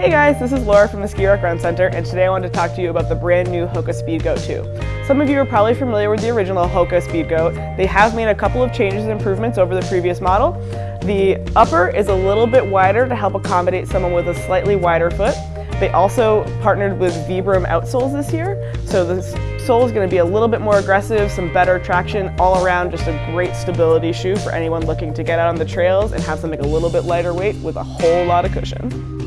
Hey guys, this is Laura from the Ski Rock Run Center, and today I wanted to talk to you about the brand new Hoka Speedgoat 2. Some of you are probably familiar with the original Hoka Speedgoat. They have made a couple of changes and improvements over the previous model. The upper is a little bit wider to help accommodate someone with a slightly wider foot. They also partnered with Vibram outsoles this year, so the sole is going to be a little bit more aggressive, some better traction all around, just a great stability shoe for anyone looking to get out on the trails and have something a little bit lighter weight with a whole lot of cushion.